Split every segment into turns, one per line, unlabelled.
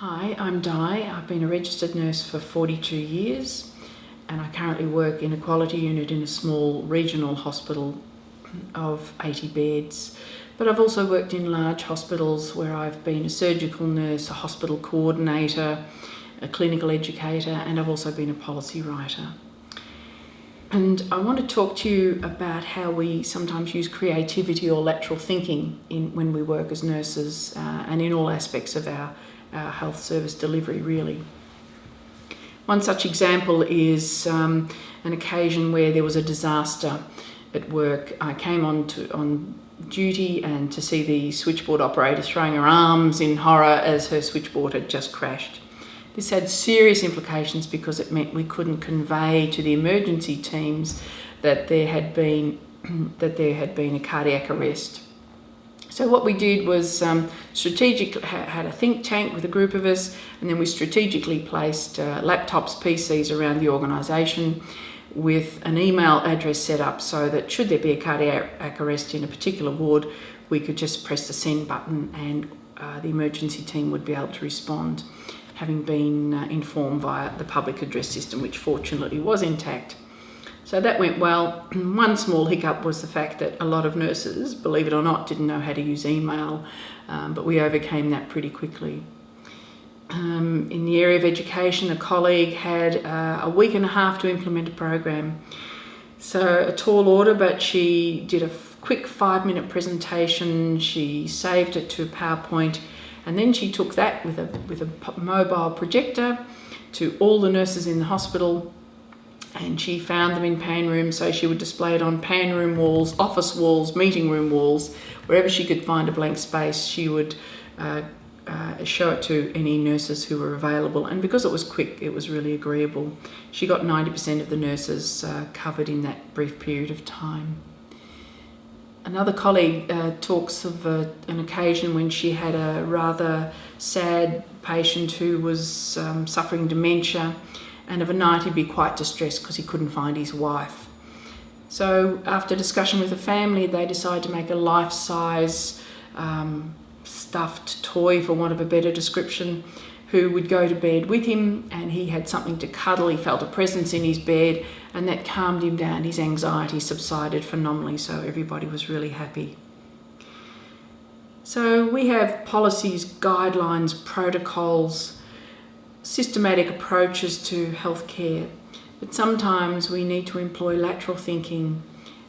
Hi, I'm Di. I've been a registered nurse for 42 years and I currently work in a quality unit in a small regional hospital of 80 beds. But I've also worked in large hospitals where I've been a surgical nurse, a hospital coordinator, a clinical educator, and I've also been a policy writer. And I want to talk to you about how we sometimes use creativity or lateral thinking in, when we work as nurses uh, and in all aspects of our health service delivery really. One such example is um, an occasion where there was a disaster at work. I came on to on duty and to see the switchboard operator throwing her arms in horror as her switchboard had just crashed. This had serious implications because it meant we couldn't convey to the emergency teams that there had been that there had been a cardiac arrest. So what we did was um, strategic had a think tank with a group of us, and then we strategically placed uh, laptops, PCs around the organisation with an email address set up so that should there be a cardiac arrest in a particular ward, we could just press the send button and uh, the emergency team would be able to respond, having been uh, informed via the public address system, which fortunately was intact. So that went well. One small hiccup was the fact that a lot of nurses, believe it or not, didn't know how to use email, um, but we overcame that pretty quickly. Um, in the area of education, a colleague had uh, a week and a half to implement a program. So a tall order, but she did a quick five minute presentation. She saved it to PowerPoint and then she took that with a, with a mobile projector to all the nurses in the hospital and she found them in pain rooms so she would display it on pain room walls, office walls, meeting room walls, wherever she could find a blank space she would uh, uh, show it to any nurses who were available and because it was quick it was really agreeable. She got 90% of the nurses uh, covered in that brief period of time. Another colleague uh, talks of uh, an occasion when she had a rather sad patient who was um, suffering dementia and of a night he'd be quite distressed because he couldn't find his wife. So after discussion with the family, they decided to make a life-size um, stuffed toy, for want of a better description, who would go to bed with him and he had something to cuddle. He felt a presence in his bed and that calmed him down. His anxiety subsided phenomenally, so everybody was really happy. So we have policies, guidelines, protocols, systematic approaches to healthcare, but sometimes we need to employ lateral thinking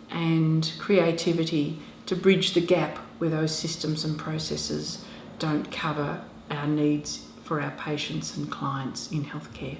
and creativity to bridge the gap where those systems and processes don't cover our needs for our patients and clients in healthcare.